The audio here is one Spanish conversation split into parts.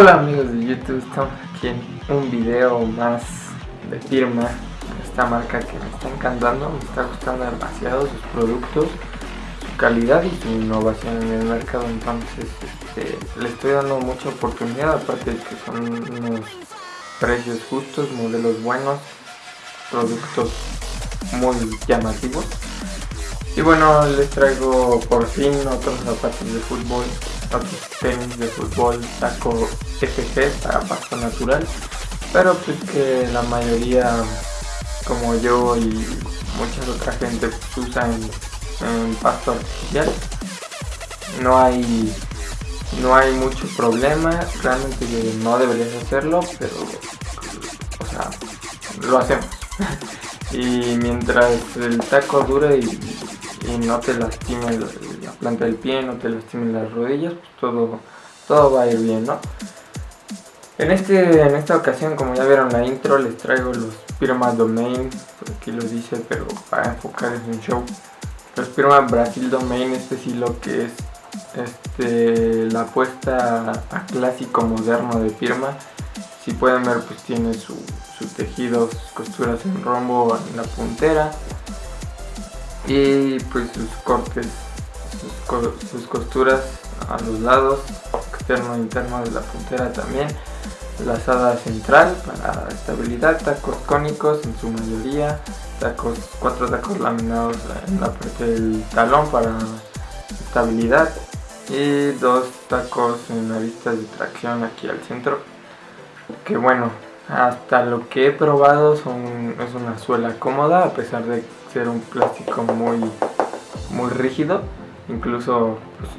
Hola amigos de YouTube, estamos aquí en un video más de firma esta marca que me está encantando, me está gustando demasiado sus productos, su calidad y su innovación en el mercado, entonces este, le estoy dando mucha oportunidad, aparte de que son unos precios justos, modelos buenos, productos muy llamativos. Y bueno, les traigo por fin otros zapatos de fútbol, otros tenis de fútbol, saco FG para pasto natural, pero pues que la mayoría como yo y mucha otra gente pues, usa en, pasto artificial. No hay no hay mucho problema, realmente no deberías hacerlo, pero o sea, lo hacemos. y mientras el taco dure y, no te lastime la, planta del pie, no te lastime las rodillas, pues todo, todo va a ir bien, ¿no? En, este, en esta ocasión, como ya vieron la intro, les traigo los Pirma Domain, por aquí lo dice, pero para enfocar en un show. Los Pirma Brasil Domain, este sí lo que es este, la apuesta a clásico moderno de Pirma. Si pueden ver, pues tiene su, tejido, sus costuras en rombo en la puntera y pues sus cortes, sus costuras a los lados, externo e interno de la puntera también. Lazada central para estabilidad, tacos cónicos en su mayoría, tacos, cuatro tacos laminados en la parte del talón para estabilidad y dos tacos en la vista de tracción aquí al centro que bueno hasta lo que he probado son, es una suela cómoda a pesar de ser un plástico muy muy rígido incluso pues,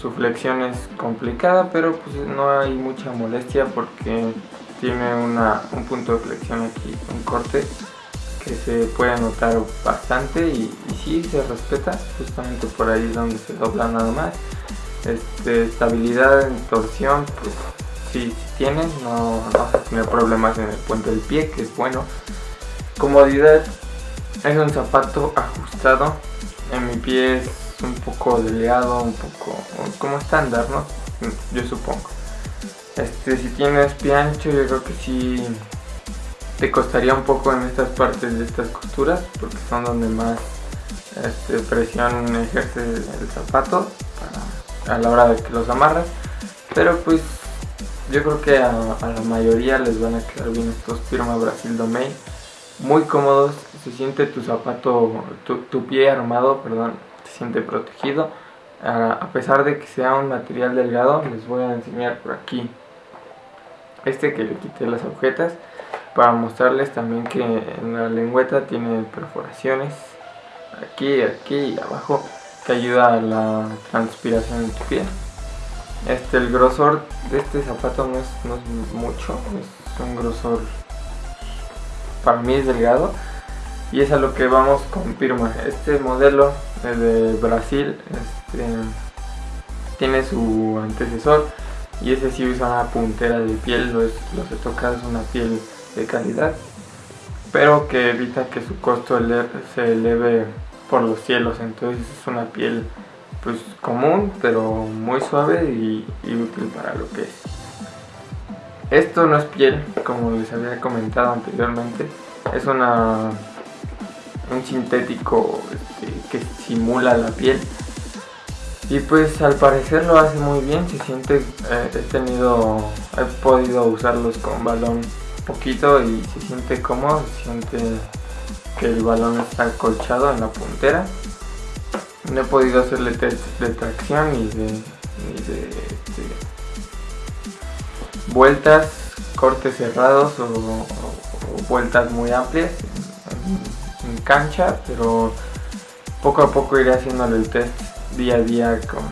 su flexión es complicada, pero pues no hay mucha molestia porque tiene un punto de flexión aquí, un corte que se puede notar bastante y, si sí se respeta, justamente por ahí es donde se dobla nada más. Este, estabilidad en torsión, pues sí, sí tiene, no, no tiene problemas en el puente del pie, que es bueno. Comodidad, es un zapato ajustado, en mi pie un poco delgado, un poco como estándar, ¿no? Yo supongo. Este, si tienes pie ancho, yo creo que sí te costaría un poco en estas partes de estas costuras, porque son donde más este, presión ejerce el zapato a la hora de que los amarras. Pero pues yo creo que a, la mayoría les van a quedar bien estos Firma Brasil Domain. Muy cómodos, se siente tu zapato, tu, tu pie armado, perdón, siente protegido. A pesar de que sea un material delgado les voy a enseñar por aquí este que le quité las agujetas para mostrarles también que en la lengüeta tiene perforaciones. Aquí, aquí y abajo que ayuda a la transpiración en tu piel. Este, el grosor de este zapato no es, no es mucho, es un grosor para mí es delgado y es a lo que vamos con Pirma. Este modelo de Brasil este, tiene su antecesor y ese sí usa una puntera de piel, lo, es, lo se toca es una piel de calidad pero que evita que su costo se eleve por los cielos entonces es una piel pues común pero muy suave y, y útil para lo que es esto no es piel como les había comentado anteriormente es una un sintético este, que simula la piel. Y pues al parecer lo hace muy bien se siente eh, he tenido he podido usarlos con balón poquito y se siente cómodo se siente que el balón está acolchado en la puntera. No he podido hacerle test de tracción ni de, este, vueltas cortes cerrados o, vueltas muy amplias cancha, pero poco a poco iré haciéndole el test día a día con,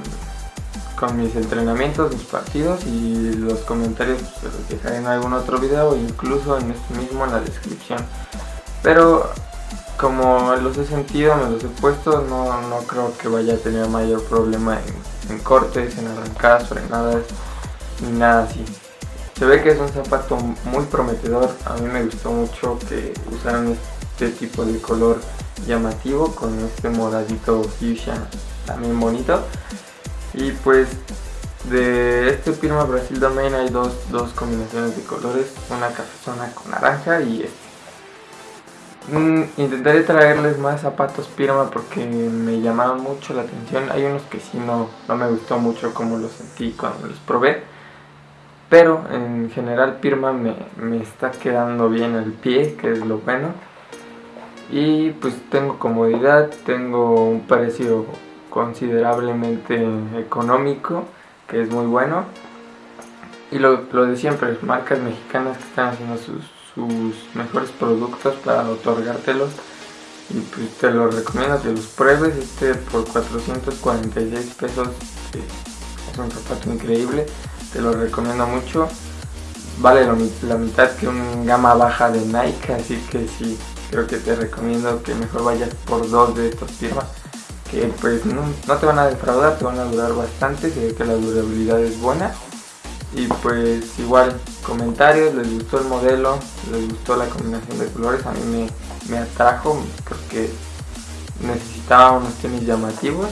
con mis entrenamientos, mis partidos y los comentarios se los dejaré en algún otro video o incluso en este mismo en la descripción. Pero como los he sentido, me los he puesto, no, no creo que vaya a tener mayor problema en, en cortes, en arrancadas, frenadas, ni nada así. Se ve que es un zapato muy prometedor, a mí me gustó mucho que usaran este tipo de color llamativo con este moradito fuchsia también bonito y pues de este Pirma Brasil Domain hay dos, dos combinaciones de colores, una cafezona con naranja y este. Mm, intentaré traerles más zapatos Pirma porque me llamaron mucho la atención. Hay unos que sí no, no me gustó mucho como los sentí cuando los probé. Pero en general Pirma me, me está quedando bien el pie, que es lo bueno. Y pues tengo comodidad, tengo un precio considerablemente económico que es muy bueno. Y lo, lo de siempre, marcas mexicanas que están haciendo sus, sus mejores productos para otorgártelos. Y pues te los recomiendo que los pruebes. Este por 446 pesos es un zapato increíble. Te lo recomiendo mucho. Vale la mitad que un gama baja de Nike. Así que sí, creo que te recomiendo que mejor vayas por dos de estos firmas que pues no, te van a defraudar, te van a durar bastante, se ve que la durabilidad es buena. Y pues igual, comentarios, les gustó el modelo, les gustó la combinación de colores, a mí me, me atrajo, porque necesitaba unos tenis llamativos.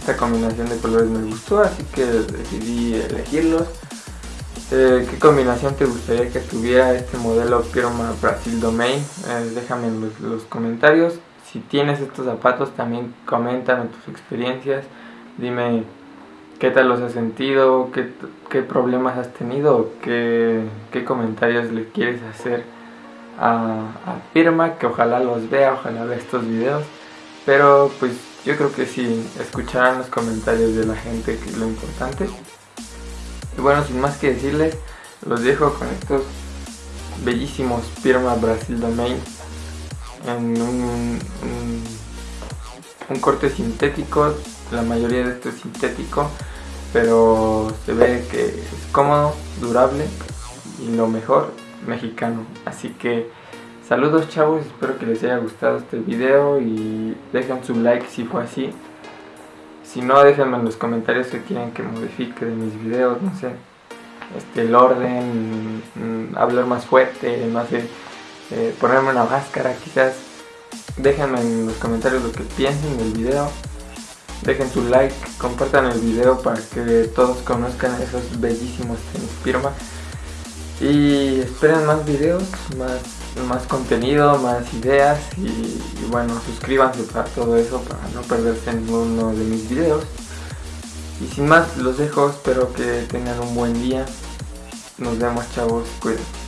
Esta combinación de colores me gustó, así que decidí elegirlos. Eh, ¿Qué combinación te gustaría que tuviera este modelo Pirma Brasil Domain? Eh, déjame en los comentarios. Si tienes estos zapatos también coméntame tus experiencias, dime qué tal los has sentido, qué, problemas has tenido, qué, comentarios le quieres hacer a, a que ojalá los vea, ojalá vea estos videos, pero pues yo creo que sí, escucharán los comentarios de la gente, que es lo importante. Y bueno, sin más que decirles, los dejo con estos bellísimos Firma Brasil Domain en un, un, corte sintético, la mayoría de esto es sintético, pero se ve que es cómodo, durable y lo mejor, mexicano. Así que saludos chavos, espero que les haya gustado este video y dejen su like si fue así. Si no, déjenme en los comentarios que quieren que modifique de mis videos, no sé, este, el orden, mm, hablar más fuerte, no sé eh, ponerme una máscara quizás. Déjenme en los comentarios lo que piensen del video. Dejen su like, compartan el video para que todos conozcan esos bellísimos tenis Pirma. Y esperen más videos, más, más contenido, más ideas y, bueno, suscríbanse para todo eso, para no perderse ninguno de mis videos. Y sin más, los dejo, espero que tengan un buen día. Nos vemos chavos, cuídense.